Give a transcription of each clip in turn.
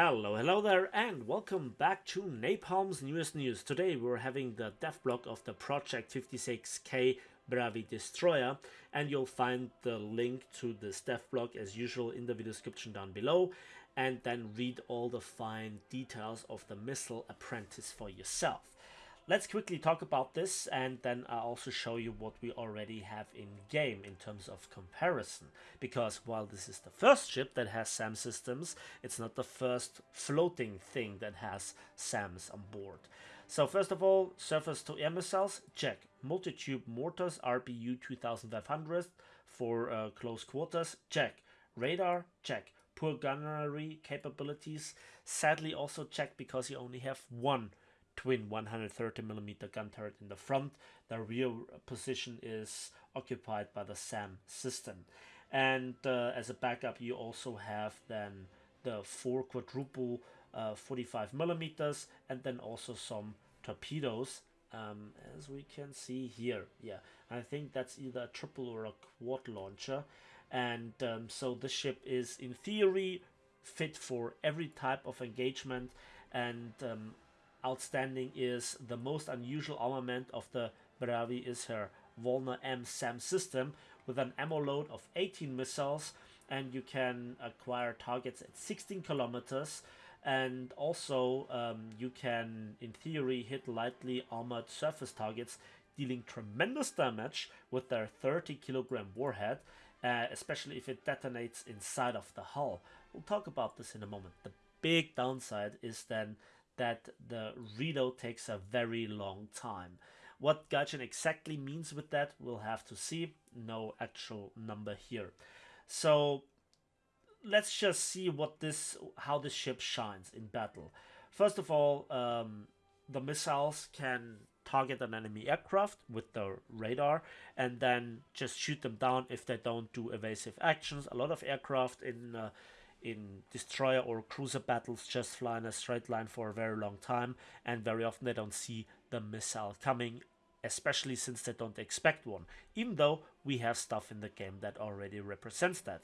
Hello, hello there, and welcome back to Napalm's newest news. Today we're having the dev blog of the Project 56K Bravyy Destroyer, and you'll find the link to this dev blog as usual in the video description down below, and then read all the fine details of the missile apprentice for yourself. Let's quickly talk about this and then I'll also show you what we already have in game in terms of comparison. Because while this is the first ship that has SAM systems, it's not the first floating thing that has SAMs on board. So first of all, surface to air missiles, check. Multi-tube mortars, RBU 2500 for uh, close quarters, check. Radar, check. Poor gunnery capabilities, sadly also check because you only have one twin 130mm gun turret in the front. The rear position is occupied by the SAM system. And uh, as a backup, you also have then the four quadruple uh, 45 millimeters and then also some torpedoes um, as we can see here yeah I think that's either a triple or a quad launcher and um, so the ship is in theory fit for every type of engagement and um, outstanding is the most unusual armament of the Bravyy is her Volna M SAM system with an ammo load of 18 missiles and you can acquire targets at 16 kilometers and also um, you can in theory hit lightly armored surface targets dealing tremendous damage with their 30 kilogram warhead uh, especially if it detonates inside of the hull. We'll talk about this in a moment. The big downside is then that the reload takes a very long time. What Gaijin exactly means with that, we'll have to see. No actual number here. So let's just see what this, how this ship shines in battle. First of all, um, the missiles can target an enemy aircraft with the radar and then just shoot them down if they don't do evasive actions. A lot of aircraft in uh, in destroyer or cruiser battles just fly in a straight line for a very long time and very often they don't see the missile coming especially since they don't expect one even though we have stuff in the game that already represents that.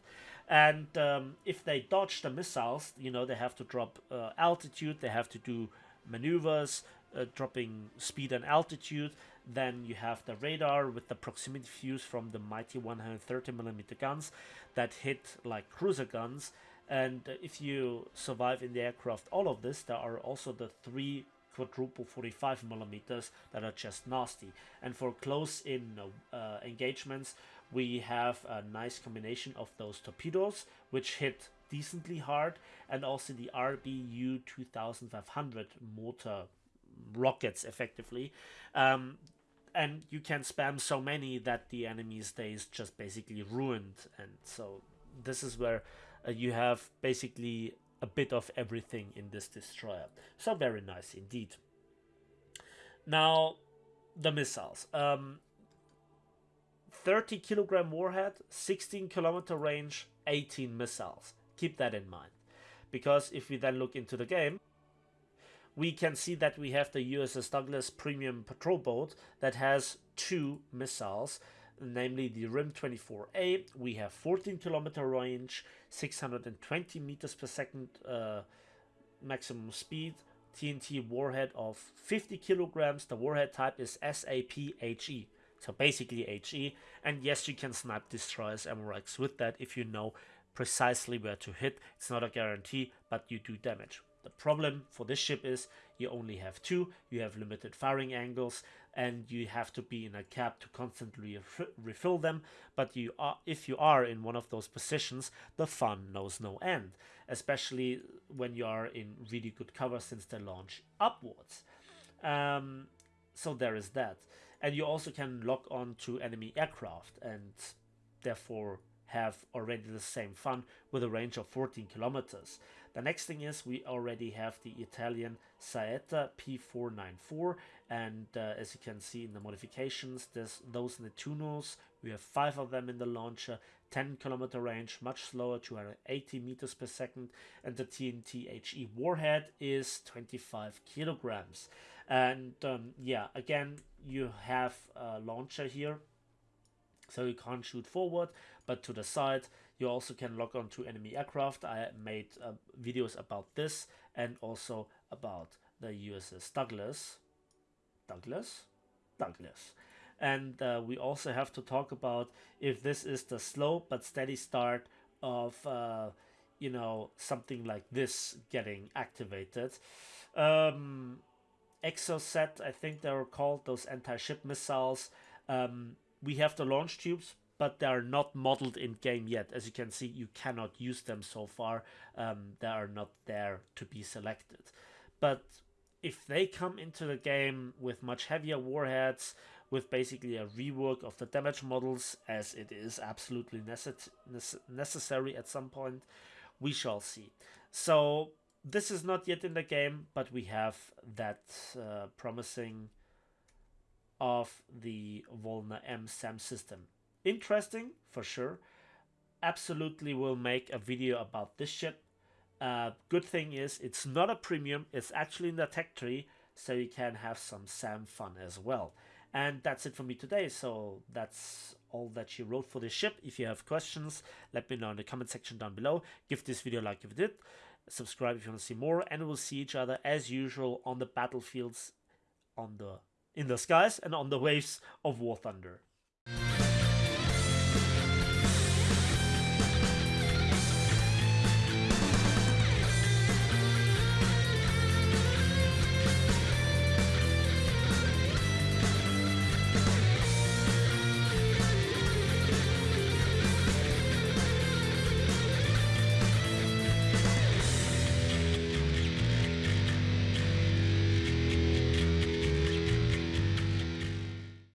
And um, if they dodge the missiles you know they have to drop uh, altitude they have to do maneuvers uh, dropping speed and altitude. Then you have the radar with the proximity fuse from the mighty 130 millimeter guns that hit like cruiser guns and if you survive in the aircraft all of this, there are also the three quadruple 45 millimeters that are just nasty. And for close in uh, engagements, we have a nice combination of those torpedoes, which hit decently hard, and also the RBU 2500 mortar rockets effectively. Um, and you can spam so many that the enemy's day is just basically ruined. And so this is where uh, you have basically a bit of everything in this destroyer. So very nice indeed. Now, the missiles. Um, 30 kilogram warhead, 16 kilometer range, 18 missiles. Keep that in mind. Because if we then look into the game, we can see that we have the USS Douglas premium patrol boat that has two missiles namely the RIM 24A. We have 14 kilometer range, 620 meters per second uh, maximum speed, TNT warhead of 50 kilograms. The warhead type is SAP-HE, so basically HE. And yes, you can snipe destroyers MRX with that if you know precisely where to hit. It's not a guarantee, but you do damage. The problem for this ship is you only have two, you have limited firing angles, and you have to be in a cab to constantly refill them. But you are, if you are in one of those positions, the fun knows no end, especially when you are in really good cover since they launch upwards. Um, so there is that. And you also can lock on to enemy aircraft and therefore have already the same fun with a range of 14 kilometers. The next thing is we already have the Italian Saetta P494 and uh, as you can see in the modifications there's those Nettunos, we have five of them in the launcher, 10 kilometer range, much slower, 280 meters per second and the TNT HE warhead is 25 kilograms. And um, yeah, again, you have a launcher here So you can't shoot forward, but to the side. You also can lock onto enemy aircraft. I made uh, videos about this and also about the USS Douglas. Douglas? Douglas. And uh, we also have to talk about if this is the slow but steady start of, uh, you know, something like this getting activated. Um, Exocet, I think they were called, those anti-ship missiles. Um, we have the launch tubes, but they are not modeled in game yet. As you can see, you cannot use them so far. Um, they are not there to be selected. But if they come into the game with much heavier warheads, with basically a rework of the damage models, as it is absolutely necess necessary at some point, we shall see. So this is not yet in the game, but we have that uh, promising of the Volna M SAM system. Interesting, for sure. Absolutely will make a video about this ship. Uh, good thing is, it's not a premium, it's actually in the tech tree, so you can have some SAM fun as well. And that's it for me today, so that's all that she wrote for this ship. If you have questions, let me know in the comment section down below. Give this video a like if you did, subscribe if you want to see more, and we'll see each other as usual on the battlefields on the in the skies and on the waves of War Thunder.